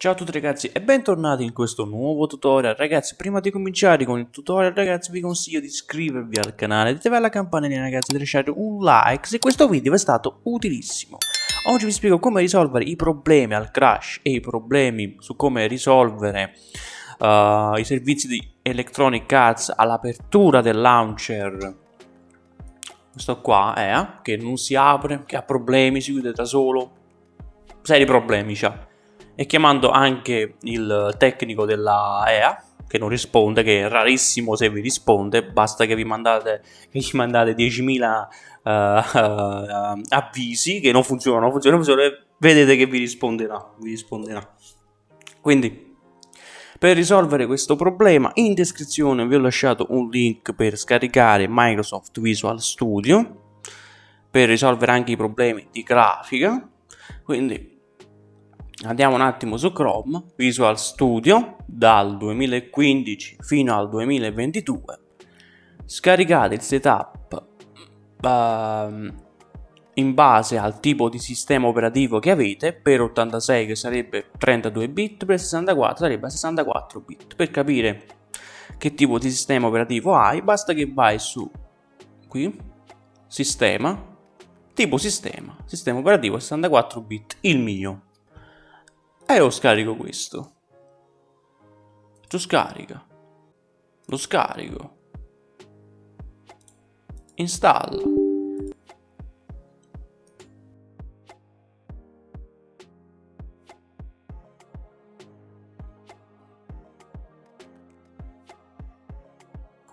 Ciao a tutti ragazzi e bentornati in questo nuovo tutorial. Ragazzi prima di cominciare con il tutorial ragazzi vi consiglio di iscrivervi al canale Di attivare la campanella ragazzi di lasciare un like se questo video è stato utilissimo. Oggi vi spiego come risolvere i problemi al crash e i problemi su come risolvere uh, i servizi di Electronic Arts all'apertura del launcher. Questo qua è eh, che non si apre, che ha problemi, si chiude da solo. Seri problemi c'ha e chiamando anche il tecnico della EA che non risponde, che è rarissimo se vi risponde, basta che vi mandate, che gli mandate 10.000 uh, uh, avvisi che non funzionano, funzionano, funzionano, vedete che vi risponderà, vi risponderà. Quindi, per risolvere questo problema, in descrizione vi ho lasciato un link per scaricare Microsoft Visual Studio, per risolvere anche i problemi di grafica, quindi Andiamo un attimo su Chrome, Visual Studio, dal 2015 fino al 2022. Scaricate il setup uh, in base al tipo di sistema operativo che avete, per 86 che sarebbe 32 bit, per 64 sarebbe 64 bit. Per capire che tipo di sistema operativo hai, basta che vai su qui, sistema, tipo sistema, sistema operativo 64 bit, il mio e io scarico questo. Tu scarica. Lo scarico. Installa.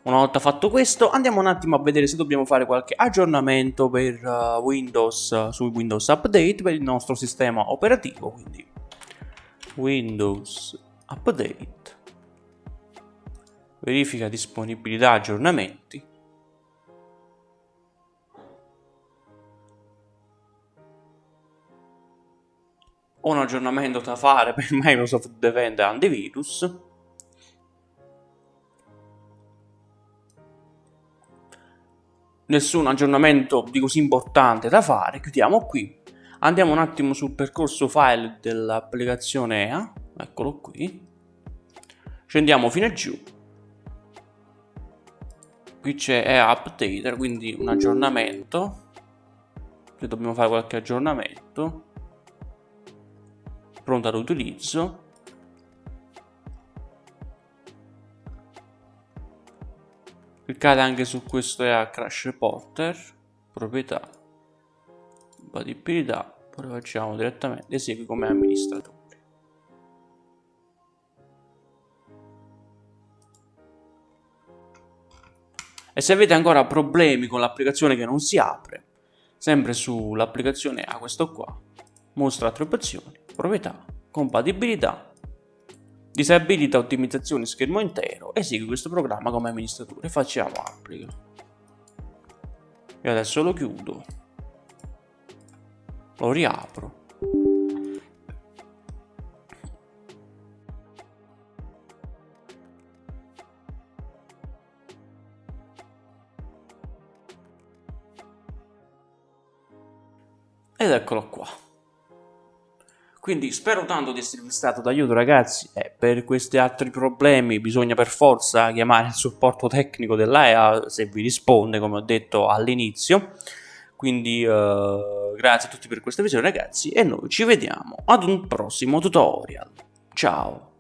Una volta fatto questo andiamo un attimo a vedere se dobbiamo fare qualche aggiornamento per uh, Windows uh, su Windows Update per il nostro sistema operativo quindi Windows Update, verifica disponibilità aggiornamenti, un aggiornamento da fare per Microsoft Defender Antivirus, nessun aggiornamento di così importante da fare, chiudiamo qui Andiamo un attimo sul percorso file dell'applicazione EA, eccolo qui. Scendiamo fino a giù. Qui c'è EA Updater, quindi un aggiornamento. Qui dobbiamo fare qualche aggiornamento. Pronto all'utilizzo. Cliccate anche su questo EA Crash Reporter, proprietà, compatibilità poi facciamo direttamente esegui come amministratore. E se avete ancora problemi con l'applicazione che non si apre sempre sull'applicazione a questo qua mostra altre opzioni proprietà compatibilità disabilita ottimizzazione schermo intero esegui questo programma come amministratore. Facciamo applica. E adesso lo chiudo lo riapro. Ed eccolo qua. Quindi spero tanto di esservi stato d'aiuto ragazzi. E per questi altri problemi bisogna per forza chiamare il supporto tecnico dell'AEA se vi risponde come ho detto all'inizio quindi uh, grazie a tutti per questa visione ragazzi e noi ci vediamo ad un prossimo tutorial. Ciao!